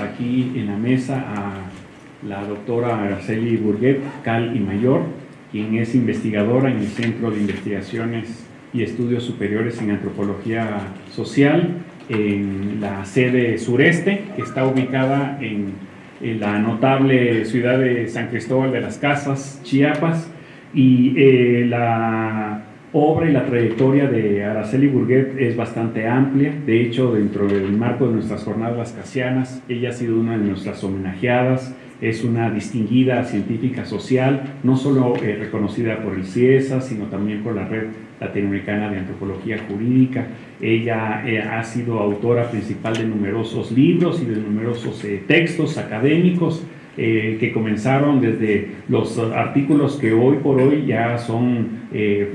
aquí en la mesa a la doctora Araceli Burguet, Cal y Mayor, quien es investigadora en el Centro de Investigaciones y Estudios Superiores en Antropología Social en la sede sureste, que está ubicada en, la notable ciudad de San Cristóbal de las Casas, Chiapas, y eh, la obra y la trayectoria de Araceli Burguet es bastante amplia. De hecho, dentro del marco de nuestras jornadas casianas, ella ha sido una de nuestras homenajeadas es una distinguida científica social, no solo eh, reconocida por el CIESA, sino también por la Red Latinoamericana de Antropología Jurídica. Ella eh, ha sido autora principal de numerosos libros y de numerosos eh, textos académicos que comenzaron desde los artículos que hoy por hoy ya son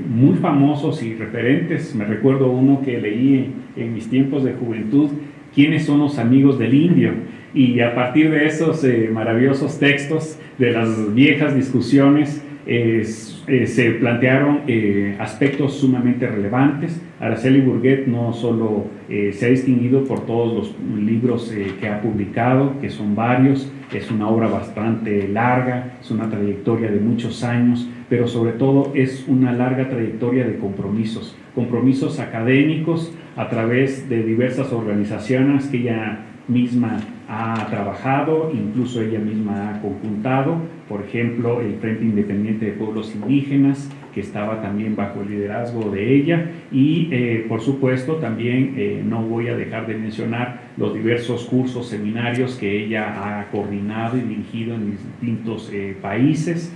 muy famosos y referentes. Me recuerdo uno que leí en mis tiempos de juventud, ¿Quiénes son los amigos del indio? Y a partir de esos eh, maravillosos textos, de las viejas discusiones, eh, se plantearon eh, aspectos sumamente relevantes. Araceli Burguet no solo se ha distinguido por todos los libros que ha publicado, que son varios, es una obra bastante larga, es una trayectoria de muchos años, pero sobre todo es una larga trayectoria de compromisos, compromisos académicos a través de diversas organizaciones que ella misma ha trabajado, incluso ella misma ha conjuntado, por ejemplo, el Frente Independiente de Pueblos Indígenas, que estaba también bajo el liderazgo de ella, y eh, por supuesto también eh, no voy a dejar de mencionar los diversos cursos, seminarios que ella ha coordinado y dirigido en distintos eh, países,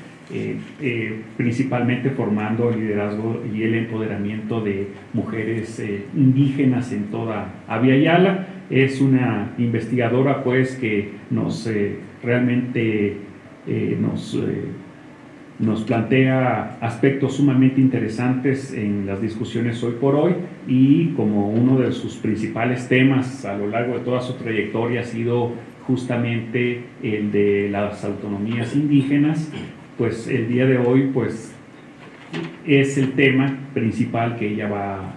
principalmente formando el liderazgo y el empoderamiento de mujeres indígenas en toda Avia Yala. Es una investigadora pues que nos realmente nos, nos plantea aspectos sumamente interesantes en las discusiones hoy por hoy y como uno de sus principales temas a lo largo de toda su trayectoria ha sido justamente el de las autonomías indígenas, pues el día de hoy pues es el tema principal que ella va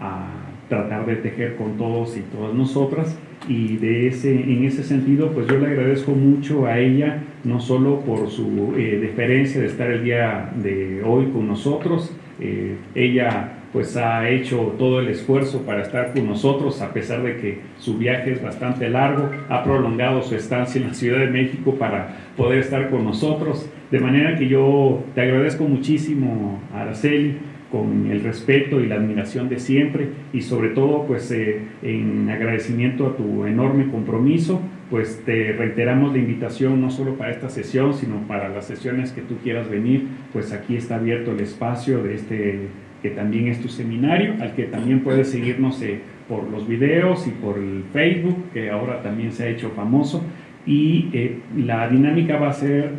a tratar de tejer con todos y todas nosotras y de ese, en ese sentido pues yo le agradezco mucho a ella no solo por su eh, deferencia de estar el día de hoy con nosotros eh, ella pues ha hecho todo el esfuerzo para estar con nosotros a pesar de que su viaje es bastante largo ha prolongado su estancia en la Ciudad de México para poder estar con nosotros. De manera que yo te agradezco muchísimo Araceli con el respeto y la admiración de siempre y sobre todo pues eh, en agradecimiento a tu enorme compromiso pues te reiteramos la invitación no solo para esta sesión sino para las sesiones que tú quieras venir pues aquí está abierto el espacio de este que también es tu seminario al que también puedes seguirnos eh, por los videos y por el Facebook que ahora también se ha hecho famoso. Y eh, la dinámica va a ser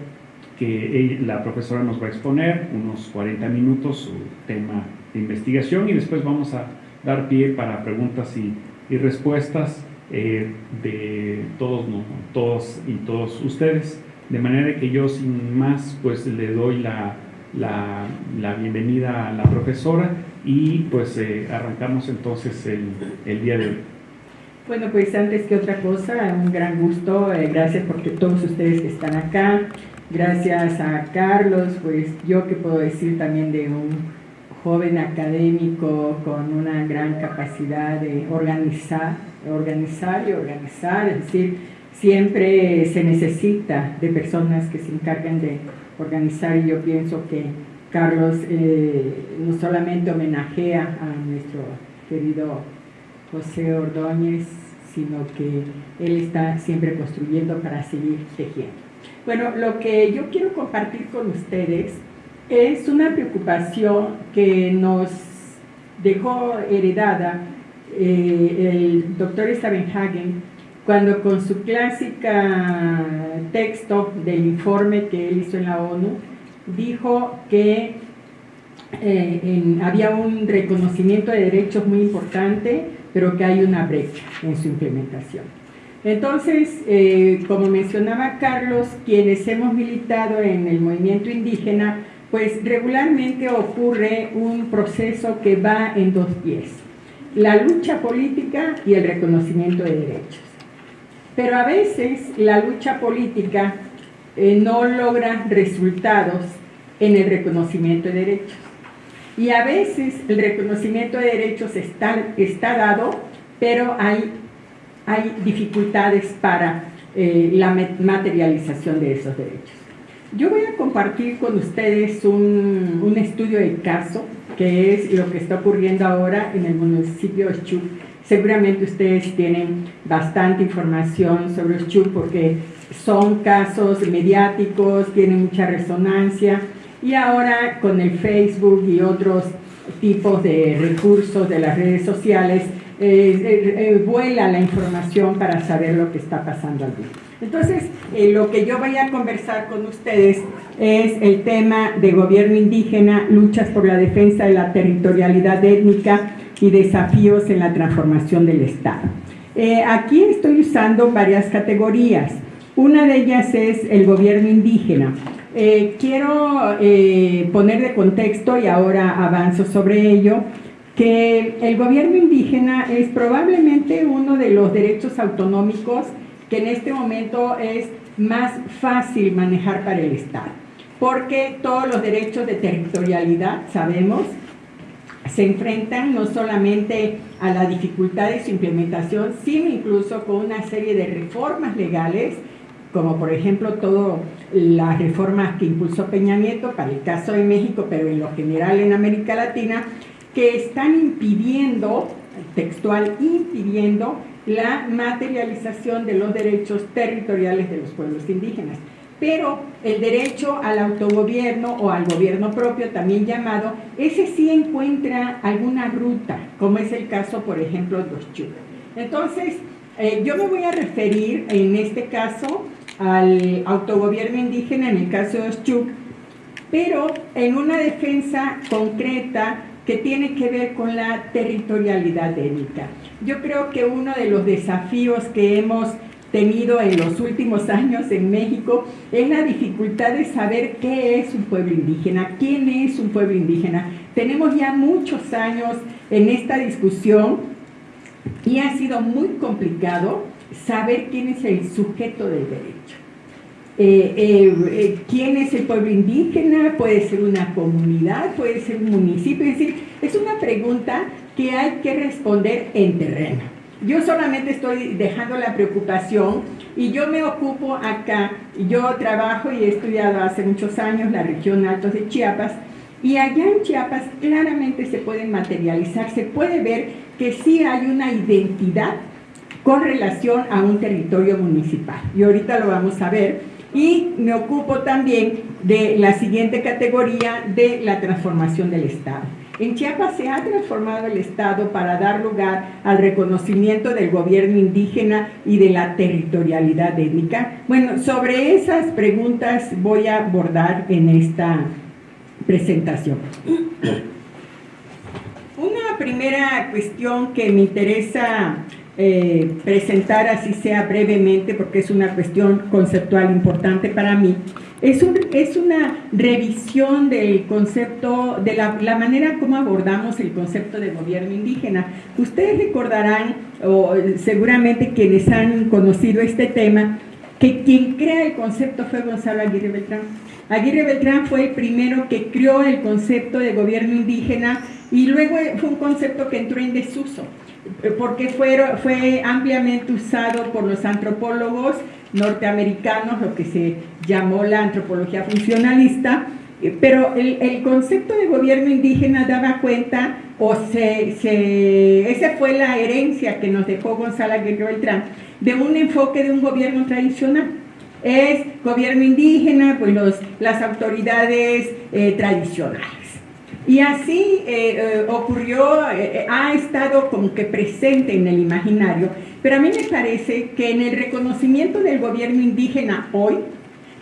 que la profesora nos va a exponer unos 40 minutos su tema de investigación y después vamos a dar pie para preguntas y, respuestas eh, de todos, todos y todos ustedes. De manera que yo sin más pues le doy la, la, bienvenida a la profesora y pues eh, arrancamos entonces el, el, día de hoy. Bueno, pues antes que otra cosa, un gran gusto, eh, gracias porque todos ustedes que están acá, Gracias a Carlos, pues yo que puedo decir también de un joven académico con una gran capacidad de organizar, organizar y organizar, es decir, siempre se necesita de personas que se encarguen de organizar y yo pienso que Carlos eh, no solamente homenajea a nuestro querido José Ordóñez, sino que él está siempre construyendo para seguir tejiendo. Bueno, lo que yo quiero compartir con ustedes es una preocupación que nos dejó heredada eh, el doctor Stavenhagen cuando con su clásica texto del informe que él hizo en la ONU dijo que eh, había un reconocimiento de derechos muy importante pero que hay una brecha en su implementación. Entonces, eh, como mencionaba Carlos, quienes hemos militado en el movimiento indígena, pues regularmente ocurre un proceso que va en dos pies, la lucha política y el reconocimiento de derechos. Pero a veces la lucha política eh, no logra resultados en el reconocimiento de derechos. Y a veces el reconocimiento de derechos está, está dado, pero hay, hay dificultades para eh, la materialización de esos derechos. Yo voy a compartir con ustedes un, un, estudio de caso, que es lo que está ocurriendo ahora en el municipio de Chuc. Seguramente ustedes tienen bastante información sobre Chuc porque son casos mediáticos, tienen mucha resonancia y ahora con el Facebook y otros tipos de recursos de las redes sociales, eh, eh, eh, vuela la información para saber lo que está pasando allí. Entonces, lo que yo voy a conversar con ustedes es el tema de gobierno indígena, luchas por la defensa de la territorialidad étnica y desafíos en la transformación del Estado. aquí estoy usando varias categorías. Una de ellas es el gobierno indígena. Eh, quiero eh, poner de contexto, y ahora avanzo sobre ello, que el gobierno indígena es probablemente uno de los derechos autonómicos que en este momento es más fácil manejar para el Estado, porque todos los derechos de territorialidad, sabemos, se enfrentan no solamente a la dificultad de su implementación, sino incluso con una serie de reformas legales como por ejemplo todas las reformas que impulsó Peña Nieto para el caso de México, pero en lo general en América Latina, que están impidiendo, textual, impidiendo la materialización de los derechos territoriales de los pueblos indígenas. Pero el derecho al autogobierno o al gobierno propio, también llamado, ese sí encuentra alguna ruta, como es el caso, por ejemplo, de los. Entonces, eh, yo me voy a referir en este caso al autogobierno indígena en el caso de Oshchuk, pero en una defensa concreta que tiene que ver con la territorialidad étnica. Yo creo que uno de los desafíos que hemos tenido en los últimos años en México es la dificultad de saber qué es un pueblo indígena, quién es un pueblo indígena. Tenemos ya muchos años en esta discusión y ha sido muy complicado saber quién es el sujeto del derecho. Eh, eh, eh, quién es el pueblo indígena, puede ser una comunidad, puede ser un municipio, es decir, es una pregunta que hay que responder en terreno. Yo solamente estoy dejando la preocupación y yo me ocupo acá, yo trabajo y he estudiado hace muchos años la región Altos de Chiapas y allá en Chiapas claramente se puede materializar, se puede ver que sí hay una identidad con relación a un territorio municipal. Y ahorita lo vamos a ver. Y me ocupo también de la siguiente categoría de la transformación del Estado. En Chiapas se ha transformado el Estado para dar lugar al reconocimiento del gobierno indígena y de la territorialidad étnica. Bueno, sobre esas preguntas voy a abordar en esta presentación. Una primera cuestión que me interesa eh, presentar así sea brevemente, porque es una cuestión conceptual importante para mí, es, un, es una revisión del concepto, de la, la, manera como abordamos el concepto de gobierno indígena. Ustedes recordarán, o seguramente quienes han conocido este tema, que quien crea el concepto fue Gonzalo Aguirre Beltrán. Aguirre Beltrán fue el primero que creó el concepto de gobierno indígena y luego fue un concepto que entró en desuso. Eh, porque fue, fue ampliamente usado por los antropólogos norteamericanos, lo que se llamó la antropología funcionalista, eh, pero el, concepto de gobierno indígena daba cuenta, o se, se, esa fue la herencia que nos dejó Gonzalo Aguirre Beltrán, de un enfoque de un gobierno tradicional. Es gobierno indígena, pues los, las autoridades eh, tradicionales. Y así eh, eh, ocurrió, eh, ha estado como que presente en el imaginario, pero a mí me parece que en el reconocimiento del gobierno indígena hoy,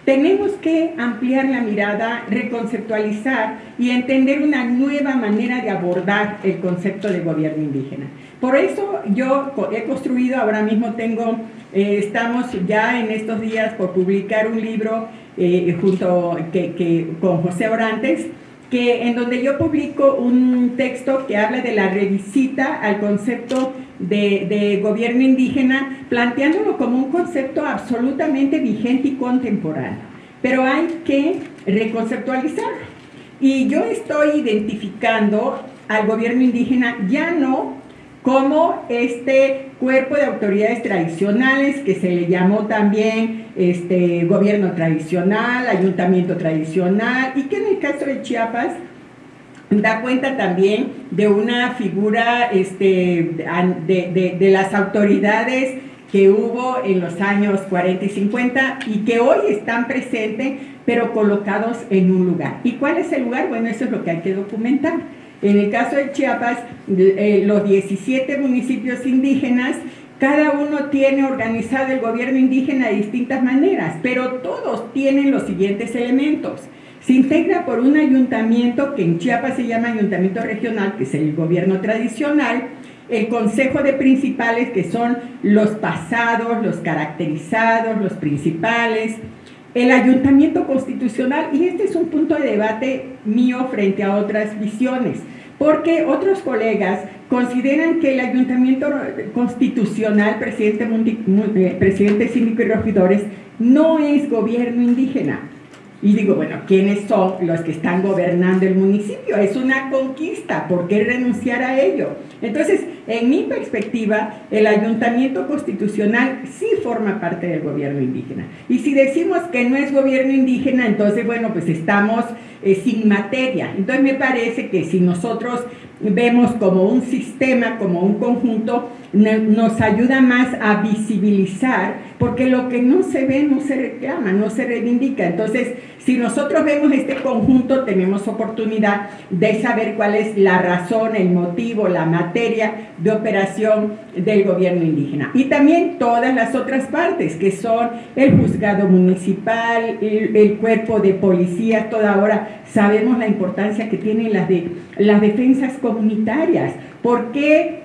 tenemos que ampliar la mirada, reconceptualizar y entender una nueva manera de abordar el concepto de gobierno indígena. Por eso yo he construido, ahora mismo tengo, estamos ya en estos días por publicar un libro junto que, con José Orantes, que en donde yo publico un texto que habla de la revisita al concepto de, de, gobierno indígena, planteándolo como un concepto absolutamente vigente y contemporáneo. Pero hay que reconceptualizarlo. Y yo estoy identificando al gobierno indígena ya no como este cuerpo de autoridades tradicionales que se le llamó también este, gobierno tradicional, ayuntamiento tradicional, y que en el caso de Chiapas da cuenta también de una figura este, de, de, las autoridades que hubo en los años 40 y 50 y que hoy están presentes, pero colocados en un lugar. ¿Y cuál es el lugar? Bueno, eso es lo que hay que documentar. En el caso de Chiapas, eh, los 17 municipios indígenas, cada uno tiene organizado el gobierno indígena de distintas maneras, pero todos tienen los siguientes elementos. Se integra por un ayuntamiento que en Chiapas se llama ayuntamiento regional, que es el gobierno tradicional, el consejo de principales, que son los pasados, los caracterizados, los principales, el ayuntamiento constitucional, y este es un punto de debate mío frente a otras visiones, porque otros colegas consideran que el ayuntamiento constitucional, presidente, eh, presidente y regidores, no es gobierno indígena. Y digo, bueno, ¿quiénes son los que están gobernando el municipio? Es una conquista, ¿por qué renunciar a ello? Entonces, en mi perspectiva, el ayuntamiento constitucional sí forma parte del gobierno indígena. Y si decimos que no es gobierno indígena, entonces, bueno, pues estamos eh, sin materia. Entonces me parece que si nosotros vemos como un sistema, como un conjunto, nos ayuda más a visibilizar, porque lo que no se ve no se reclama, no se reivindica. Entonces, si nosotros vemos este conjunto, tenemos oportunidad de saber cuál es la razón, el motivo, la materia de operación del gobierno indígena. Y también todas las otras partes, que son el juzgado municipal, el, cuerpo de policías, toda hora sabemos la importancia que tienen las, de, las defensas comunitarias. ¿Por qué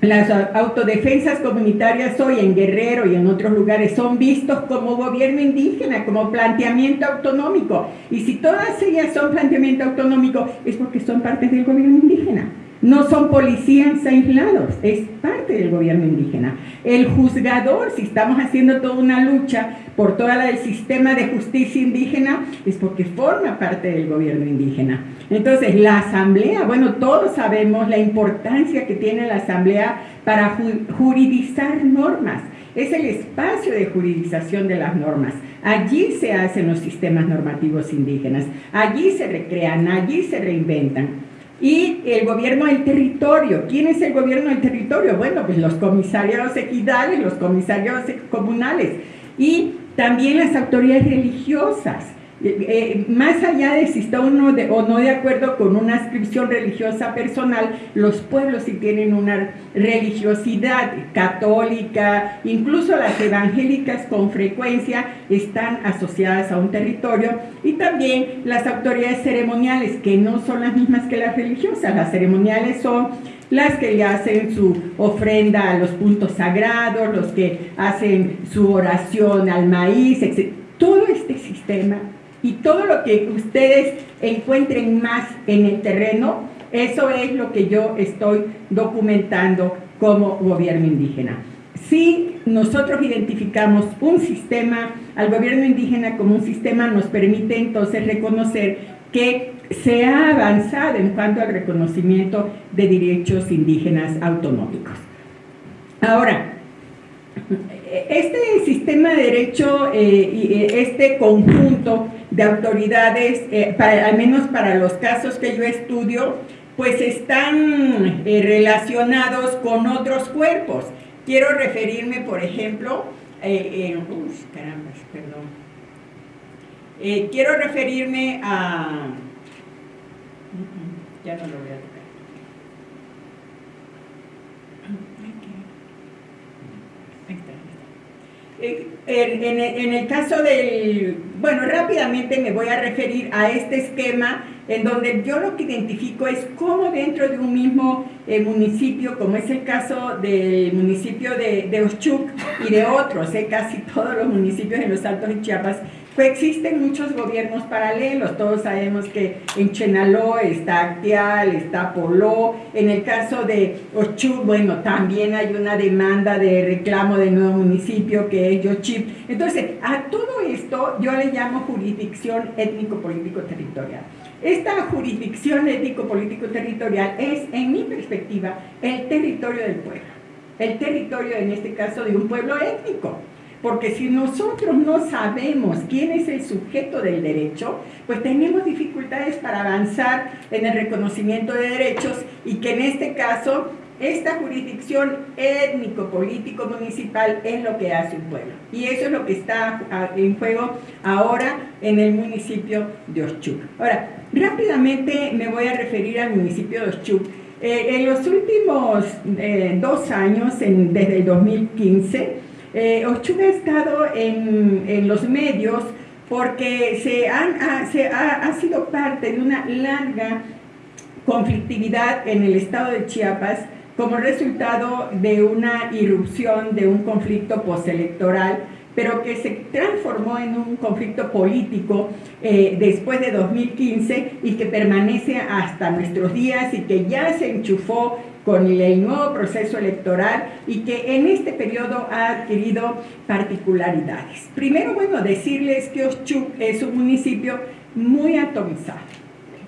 las autodefensas comunitarias hoy en Guerrero y en otros lugares son vistos como gobierno indígena, como planteamiento autonómico. Y si todas ellas son planteamiento autonómico, es porque son parte del gobierno indígena. No son policías aislados, es parte del gobierno indígena. El juzgador, si estamos haciendo toda una lucha por todo el sistema de justicia indígena, es porque forma parte del gobierno indígena. Entonces, la asamblea, bueno, todos sabemos la importancia que tiene la asamblea para juridizar normas. Es el espacio de juridización de las normas. Allí se hacen los sistemas normativos indígenas, allí se recrean, allí se reinventan y el gobierno del territorio. ¿Quién es el gobierno del territorio? Bueno, pues los comisarios equidales, los comisarios comunales y también las autoridades religiosas. Eh, eh, más allá de si está uno de, o no de acuerdo con una inscripción religiosa personal, los pueblos sí tienen una religiosidad católica, incluso las evangélicas con frecuencia están asociadas a un territorio y también las autoridades ceremoniales, que no son las mismas que las religiosas, las ceremoniales son las que le hacen su ofrenda a los puntos sagrados, los que hacen su oración al maíz, etc. Todo este sistema y todo lo que ustedes encuentren más en el terreno, eso es lo que yo estoy documentando como gobierno indígena. Si nosotros identificamos un sistema, al gobierno indígena como un sistema nos permite entonces reconocer que se ha avanzado en cuanto al reconocimiento de derechos indígenas autonómicos. Ahora, este sistema de derecho, eh, eh, este conjunto de autoridades, eh, al menos para los casos que yo estudio, pues están relacionados con otros cuerpos. Quiero referirme, por ejemplo, caramba, perdón. quiero referirme a... Ya no lo voy a Eh, en, el caso del, bueno, rápidamente me voy a referir a este esquema en donde yo lo que identifico es cómo dentro de un mismo eh, municipio, como es el caso del municipio de, de Ochuc y de otros, eh, casi todos los municipios en los Altos de Chiapas, Coexisten muchos gobiernos paralelos, todos sabemos que en Chenaló está Actial, está Poló, en el caso de Ochu, bueno, también hay una demanda de reclamo del nuevo municipio que es Yochip. Entonces, a todo esto yo le llamo jurisdicción étnico-político-territorial. Esta jurisdicción étnico-político-territorial es, en mi perspectiva, el territorio del pueblo, el territorio en este caso de un pueblo étnico. Porque si nosotros no sabemos quién es el sujeto del derecho, pues tenemos dificultades para avanzar en el reconocimiento de derechos y que en este caso esta jurisdicción étnico-político-municipal es lo que hace un pueblo. Y eso es lo que está en juego ahora en el municipio de Oshchuk. Ahora, rápidamente me voy a referir al municipio de Oshchuk. Eh, en los últimos eh, dos años, desde el 2015, eh, ha estado en, los medios porque se, ha, sido parte de una larga conflictividad en el estado de Chiapas como resultado de una irrupción de un conflicto postelectoral pero que se transformó en un conflicto político eh, después de 2015 y que permanece hasta nuestros días y que ya se enchufó con el nuevo proceso electoral y que en este periodo ha adquirido particularidades. Primero, bueno, decirles que Oshchuk es un municipio muy atomizado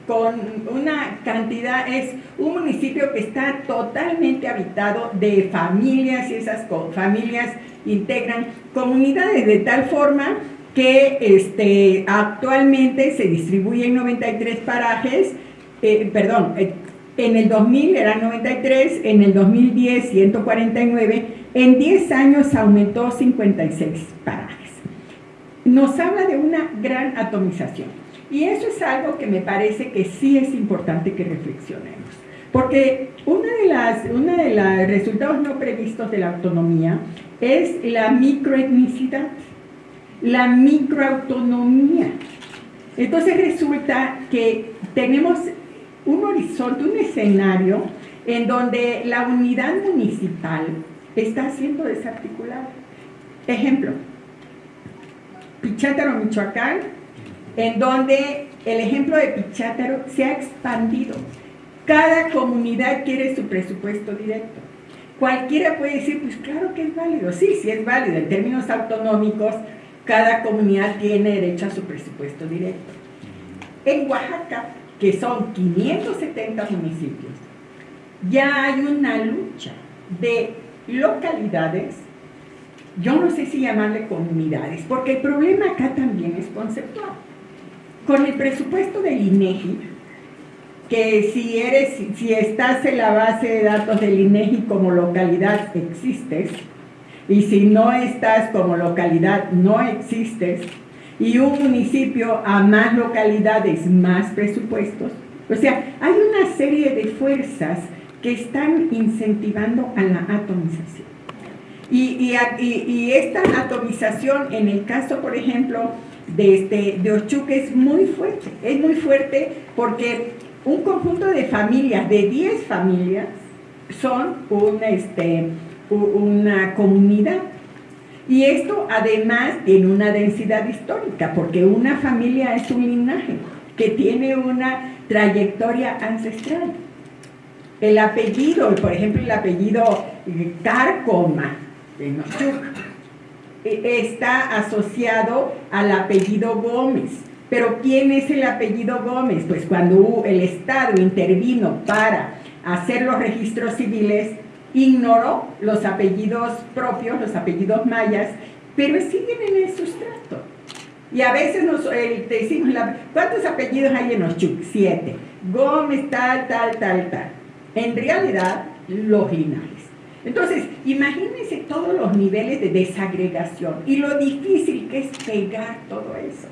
con una cantidad, es un municipio que está totalmente habitado de familias y esas familias integran comunidades de tal forma que este, actualmente se distribuyen 93 parajes, eh, perdón, eh, en el 2000 eran 93, en el 2010 149, en 10 años aumentó 56 parajes. Nos habla de una gran atomización. Y eso es algo que me parece que sí es importante que reflexionemos. Porque uno de, las, una los resultados no previstos de la autonomía es la microetnicidad, la microautonomía. Entonces resulta que tenemos un horizonte, un escenario en donde la unidad municipal está siendo desarticulada. Ejemplo, Pichátaro, Michoacán, en donde el ejemplo de Pichátaro se ha expandido. Cada comunidad quiere su presupuesto directo. Cualquiera puede decir, pues claro que es válido. Sí, sí es válido. En términos autonómicos, cada comunidad tiene derecho a su presupuesto directo. En Oaxaca, que son 570 municipios, ya hay una lucha de localidades, yo no sé si llamarle comunidades, porque el problema acá también es conceptual. Con el presupuesto del INEGI, que si, eres, si estás en la base de datos del INEGI como localidad, existes, y si no estás como localidad, no existes, y un municipio a más localidades, más presupuestos. O sea, hay una serie de fuerzas que están incentivando a la atomización. Y, y, esta atomización, en el caso, por ejemplo, de, este, de Ochuque, es muy fuerte. Es muy fuerte porque un conjunto de familias, de 10 familias, son una, este, una comunidad y esto además tiene una densidad histórica, porque una familia es un linaje que tiene una trayectoria ancestral. El apellido, por ejemplo, el apellido Carcoma, de e, está asociado al apellido Gómez. Pero ¿quién es el apellido Gómez? Pues cuando el Estado intervino para hacer los registros civiles, ignoró los apellidos propios, los apellidos mayas, pero siguen en el sustrato. Y a veces nos eh, decimos, ¿cuántos apellidos hay en Oshchuk? Siete. Gómez, tal, tal, tal, tal. En realidad, los linajes. Entonces, imagínense todos los niveles de desagregación y lo difícil que es pegar todo eso.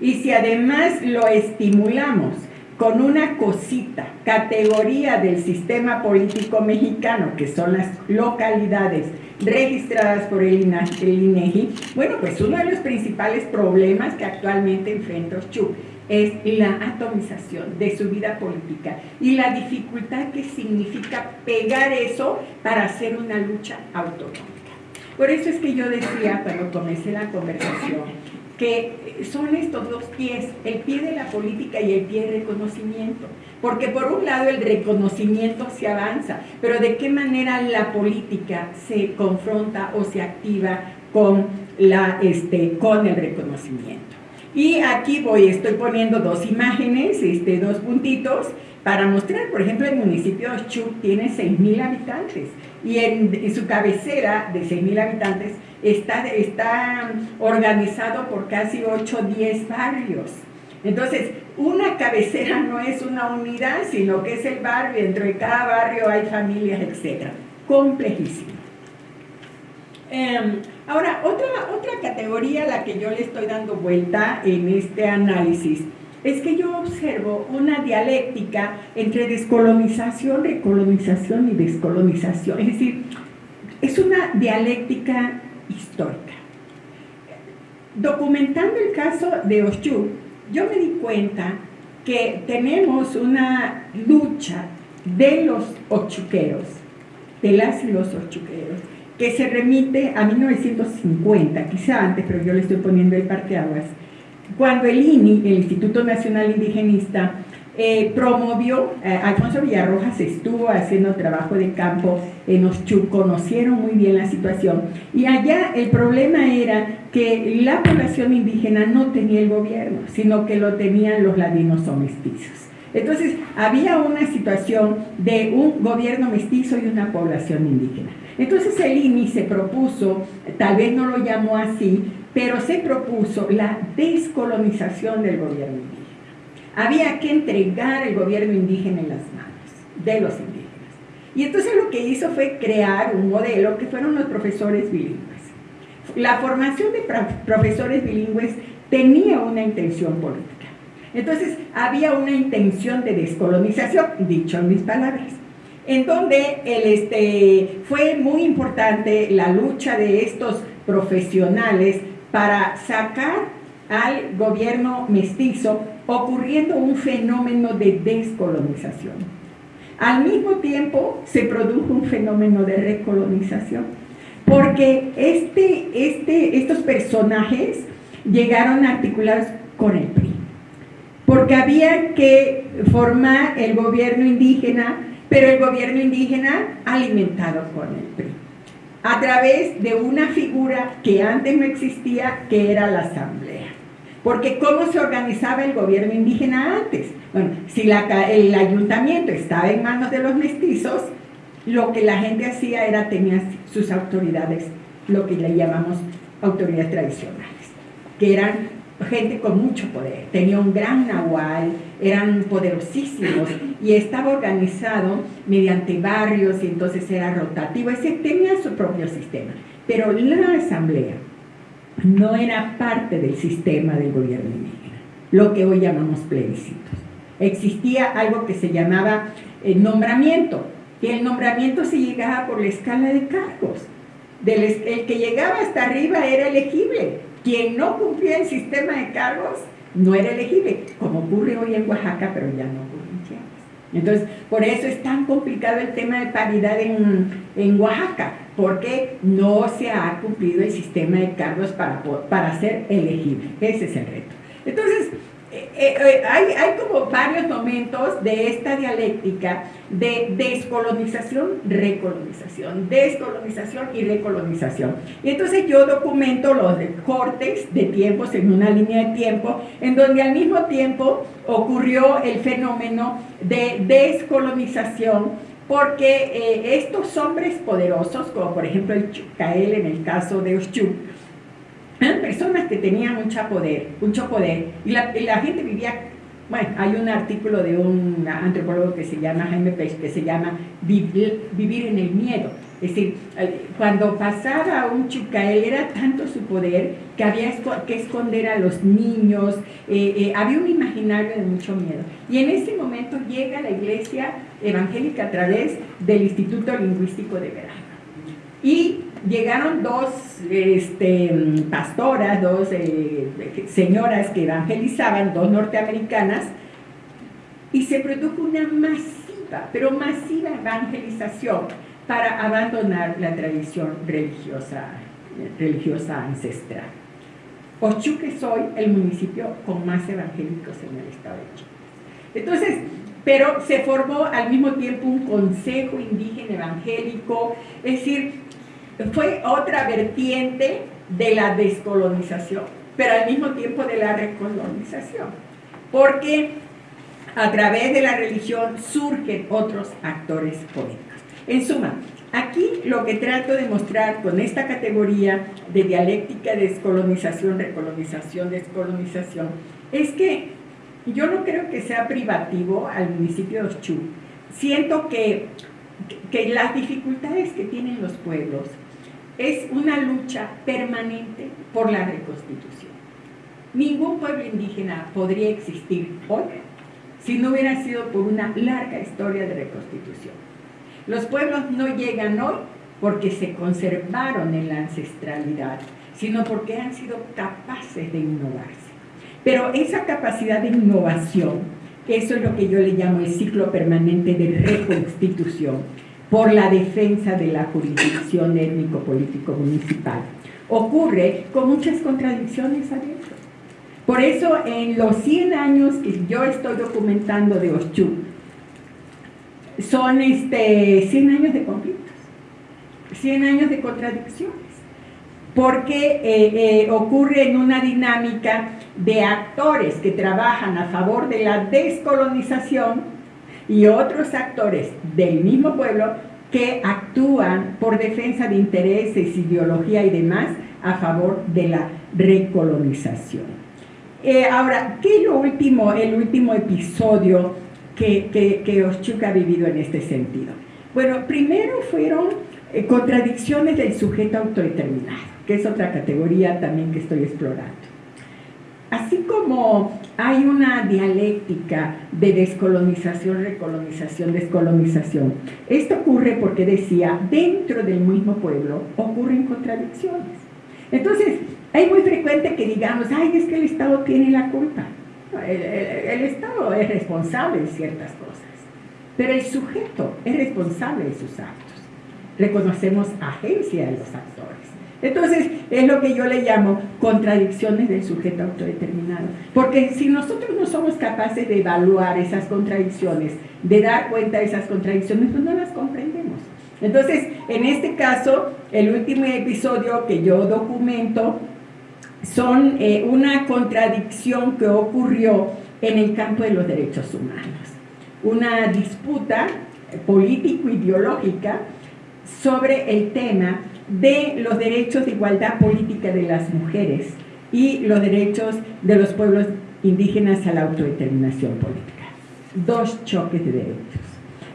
Y si además lo estimulamos con una cosita, categoría del sistema político mexicano, que son las localidades registradas por el INEGI, bueno, pues uno de los principales problemas que actualmente enfrenta Oshchuk es la atomización de su vida política y la dificultad que significa pegar eso para hacer una lucha autonómica. Por eso es que yo decía cuando comencé la conversación que son estos dos pies, el pie de la política y el pie del reconocimiento. Porque por un lado el reconocimiento se avanza, pero de qué manera la política se confronta o se activa con, la, este, con el reconocimiento. Y aquí voy, estoy poniendo dos imágenes, este, dos puntitos, para mostrar, por ejemplo, el municipio de Chuc tiene 6.000 habitantes y en, su cabecera de 6.000 habitantes está, está organizado por casi 8 o 10 barrios. Entonces, una cabecera no es una unidad, sino que es el barrio, dentro de cada barrio hay familias, etc. Complejísimo. Em, ahora, otra, otra categoría a la que yo le estoy dando vuelta en este análisis es que yo observo una dialéctica entre descolonización, recolonización y descolonización. Es decir, es una dialéctica histórica. Documentando el caso de Oshchuk, yo me di cuenta que tenemos una lucha de los ochuqueros, de las y los ochuqueros, que se remite a 1950, quizá antes, pero yo le estoy poniendo el parteaguas, cuando el INI, el Instituto Nacional Indigenista, eh, promovió, eh, Alfonso Villarrojas estuvo haciendo trabajo de campo en Oshchuk, conocieron muy bien la situación y allá el problema era que la población indígena no tenía el gobierno, sino que lo tenían los ladinos o mestizos. Entonces había una situación de un gobierno mestizo y una población indígena. Entonces el INI se propuso, tal vez no lo llamó así, pero se propuso la descolonización del gobierno indígena. Había que entregar el gobierno indígena en las manos de los indígenas. Y entonces lo que hizo fue crear un modelo que fueron los profesores bilingües. La formación de profesores bilingües tenía una intención política. Entonces había una intención de descolonización, dicho en mis palabras, en donde el, este, fue muy importante la lucha de estos profesionales para sacar al gobierno mestizo ocurriendo un fenómeno de descolonización. Al mismo tiempo se produjo un fenómeno de recolonización, porque este, este, estos personajes llegaron articulados con el PRI, porque había que formar el gobierno indígena, pero el gobierno indígena alimentado con el PRI a través de una figura que antes no existía, que era la asamblea. Porque ¿cómo se organizaba el gobierno indígena antes? Bueno, si el ayuntamiento estaba en manos de los mestizos, lo que la gente hacía era tener sus autoridades, lo que le llamamos autoridades tradicionales, que eran gente con mucho poder, tenía un gran nahual, eran poderosísimos y estaba organizado mediante barrios y entonces era rotativo, ese tenía su propio sistema. Pero la asamblea no era parte del sistema del gobierno indígena, lo que hoy llamamos plebiscitos. Existía algo que se llamaba el nombramiento, y el nombramiento se llegaba por la escala de cargos. el que llegaba hasta arriba era elegible, quien no cumplía el sistema de cargos no era elegible, como ocurre hoy en Oaxaca, pero ya no ocurre en Chiapas. Entonces, por eso es tan complicado el tema de paridad en, en Oaxaca, porque no se ha cumplido el sistema de cargos para, para ser elegible. Ese es el reto. Entonces, eh, eh, hay, hay, como varios momentos de esta dialéctica de descolonización, recolonización, descolonización y recolonización. Y entonces yo documento los cortes de tiempos en una línea de tiempo, en donde al mismo tiempo ocurrió el fenómeno de descolonización, porque eh, estos hombres poderosos, como por ejemplo el Chucael en el caso de Oshchuk, eran personas que tenían mucho poder, mucho poder, y la, gente vivía, bueno, hay un artículo de un antropólogo que se llama Jaime Pech, que se llama vivir, vivir en el miedo. Es decir, cuando pasaba un chucael era tanto su poder que había que esconder a los niños, eh, eh, había un imaginario de mucho miedo. Y en ese momento llega la iglesia evangélica a través del Instituto Lingüístico de Verano. Y llegaron dos este, pastoras, dos eh, señoras que evangelizaban, dos norteamericanas, y se produjo una masiva, pero masiva evangelización para abandonar la tradición religiosa, religiosa ancestral. Ochuc es hoy el municipio con más evangélicos en el estado de Chiapas. Entonces, pero se formó al mismo tiempo un consejo indígena evangélico, es decir, fue otra vertiente de la descolonización, pero al mismo tiempo de la recolonización, porque a través de la religión surgen otros actores políticos. En suma, aquí lo que trato de mostrar con esta categoría de dialéctica descolonización, recolonización, descolonización, es que yo no creo que sea privativo al municipio de Oshú. Siento que, que las dificultades que tienen los pueblos es una lucha permanente por la reconstitución. Ningún pueblo indígena podría existir hoy si no hubiera sido por una larga historia de reconstitución. Los pueblos no llegan hoy porque se conservaron en la ancestralidad, sino porque han sido capaces de innovarse. Pero esa capacidad de innovación, eso es lo que yo le llamo el ciclo permanente de reconstitución, por la defensa de la jurisdicción étnico-político municipal. Ocurre con muchas contradicciones adentro. Por eso en los 100 años que yo estoy documentando de Oshú, son este, 100 años de conflictos, 100 años de contradicciones, porque eh, eh, ocurre en una dinámica de actores que trabajan a favor de la descolonización y otros actores del mismo pueblo que actúan por defensa de intereses, ideología y demás a favor de la recolonización. Eh, ahora, ¿qué es lo último, el último episodio que, que, ha vivido en este sentido? Bueno, primero fueron eh, contradicciones del sujeto autodeterminado, que es otra categoría también que estoy explorando. Así como hay una dialéctica de descolonización, recolonización, descolonización, esto ocurre porque decía, dentro del mismo pueblo ocurren contradicciones. Entonces, es muy frecuente que digamos, ay, es que el Estado tiene la culpa. El, Estado es responsable de ciertas cosas, pero el sujeto es responsable de sus actos. Reconocemos agencia de los actores. Entonces, es lo que yo le llamo contradicciones del sujeto autodeterminado. Porque si nosotros no somos capaces de evaluar esas contradicciones, de dar cuenta de esas contradicciones, pues no las comprendemos. Entonces, en este caso, el último episodio que yo documento son eh, una contradicción que ocurrió en el campo de los derechos humanos. Una disputa político-ideológica sobre el tema de los derechos de igualdad política de las mujeres y los derechos de los pueblos indígenas a la autodeterminación política. Dos choques de derechos.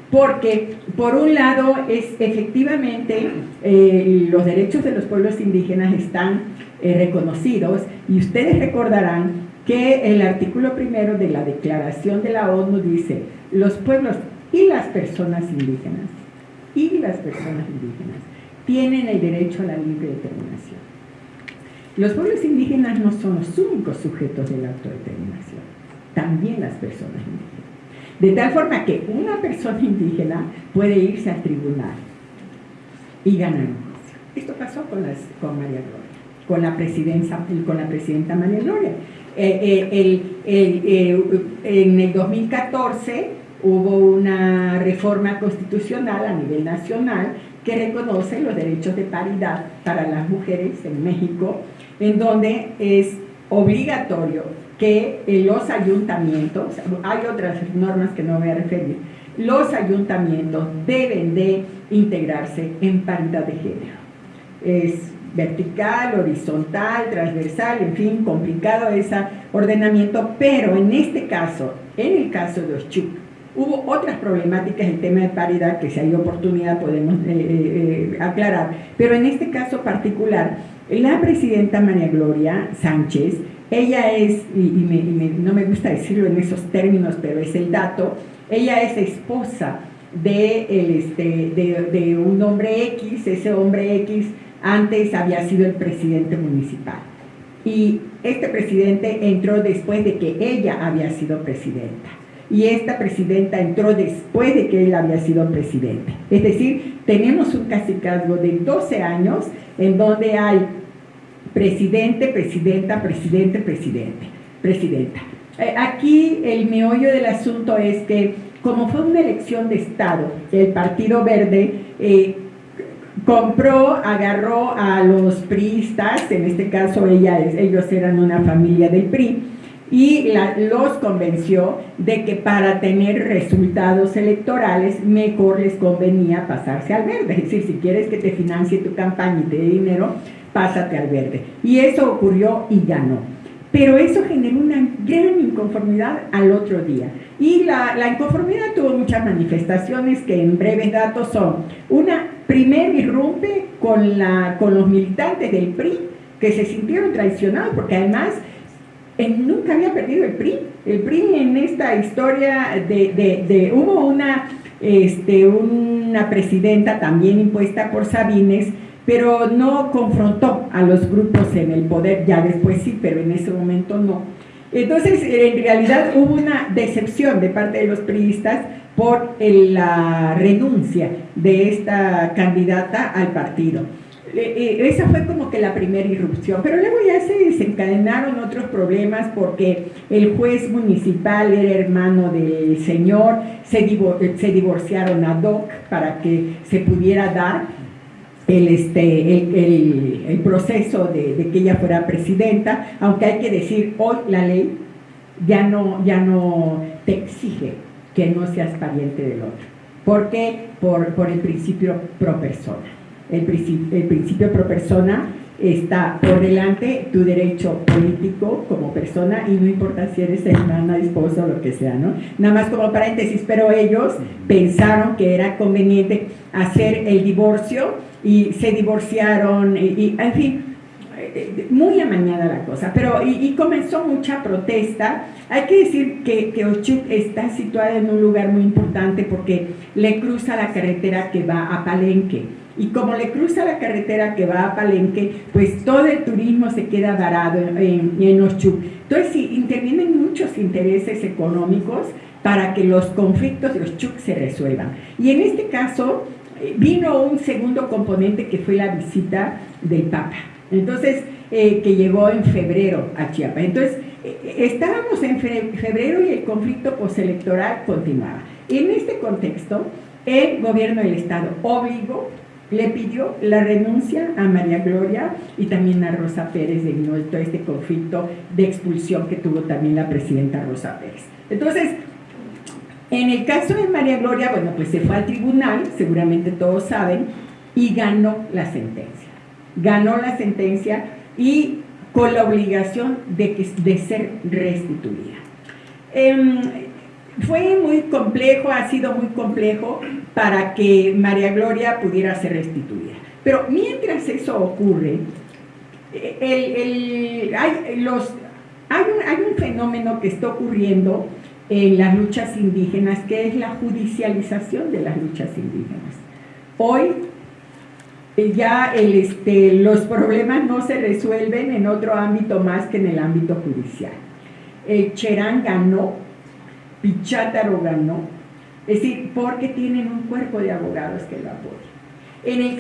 Porque, por un lado, es efectivamente eh, los derechos de los pueblos indígenas están eh, reconocidos y ustedes recordarán que el artículo primero de la Declaración de la ONU dice los pueblos y las personas indígenas y las personas indígenas tienen el derecho a la libre determinación. Los pueblos indígenas no son los únicos sujetos de la autodeterminación, también las personas indígenas. De tal forma que una persona indígena puede irse al tribunal y ganar un juicio. Esto pasó con, con María Gloria, con la, presidencia, con la presidenta María Gloria. Eh, eh, eh, en el 2014 hubo una reforma constitucional a nivel nacional que reconoce los derechos de paridad para las mujeres en México, en donde es obligatorio que los ayuntamientos, hay otras normas que no voy a referir, los ayuntamientos deben de integrarse en paridad de género. Es vertical, horizontal, transversal, en fin, complicado ese ordenamiento, pero en este caso, en el caso de Oshuk, Hubo otras problemáticas en tema de paridad que si hay oportunidad podemos eh, eh, eh, aclarar, pero en este caso particular, la presidenta María Gloria Sánchez, ella es, y, no me gusta decirlo en esos términos, pero es el dato, ella es esposa de, el, este, de, de un hombre X, ese hombre X antes había sido el presidente municipal. Y este presidente entró después de que ella había sido presidenta y esta presidenta entró después de que él había sido presidente. Es decir, tenemos un casicazgo de 12 años en donde hay presidente, presidenta, presidente, presidente, presidenta. Eh, aquí el meollo del asunto es que como fue una elección de Estado, el Partido Verde eh, compró, agarró a los priistas, en este caso ella, ellos eran una familia del PRI, y los convenció de que para tener resultados electorales mejor les convenía pasarse al verde. Es decir, si quieres que te financie tu campaña y te dé dinero, pásate al verde. Y eso ocurrió y ganó. Pero eso generó una gran inconformidad al otro día. Y la, la inconformidad tuvo muchas manifestaciones que en breves datos son, una, primer irrumpe con, la, con los militantes del PRI, que se sintieron traicionados, porque además nunca había perdido el PRI. El PRI en esta historia de, de, hubo una, este, una presidenta también impuesta por Sabines, pero no confrontó a los grupos en el poder, ya después sí, pero en ese momento no. Entonces, en realidad hubo una decepción de parte de los priistas por la renuncia de esta candidata al partido. Eh, eh, esa fue como que la primera irrupción, pero luego ya se desencadenaron otros problemas porque el juez municipal era hermano del señor, se, divorciaron a Doc para que se pudiera dar el, este, el, proceso de, de, que ella fuera presidenta, aunque hay que decir, hoy la ley ya no, ya no te exige que no seas pariente del otro. ¿Por qué? Por, por el principio pro persona el, principio, pro persona está por delante tu derecho político como persona y no importa si eres hermana, esposa o lo que sea, ¿no? Nada más como paréntesis, pero ellos pensaron que era conveniente hacer el divorcio y se divorciaron y, en fin, muy amañada la cosa, pero y, comenzó mucha protesta. Hay que decir que, que Ochuk está situada en un lugar muy importante porque le cruza la carretera que va a Palenque y como le cruza la carretera que va a Palenque, pues todo el turismo se queda varado en, en Entonces sí, intervienen muchos intereses económicos para que los conflictos de Oshchuk se resuelvan. Y en este caso eh, vino un segundo componente que fue la visita del Papa. Entonces, eh, que llegó en febrero a Chiapas. Entonces, eh, estábamos en febrero y el conflicto postelectoral continuaba. En este contexto, el gobierno del Estado obligó le pidió la renuncia a María Gloria y también a Rosa Pérez de todo este conflicto de expulsión que tuvo también la presidenta Rosa Pérez. Entonces, en el caso de María Gloria, bueno, pues se fue al tribunal, seguramente todos saben, y ganó la sentencia. Ganó la sentencia y con la obligación de, de ser restituida. Em, fue muy complejo, ha sido muy complejo para que María Gloria pudiera ser restituida. Pero mientras eso ocurre, hay, los, hay, un, hay un fenómeno que está ocurriendo en las luchas indígenas, que es la judicialización de las luchas indígenas. Hoy ya el, este, los problemas no se resuelven en otro ámbito más que en el ámbito judicial. El Cherán ganó Pichátaro ganó. Es decir, porque tienen un cuerpo de abogados que lo apoyan. En el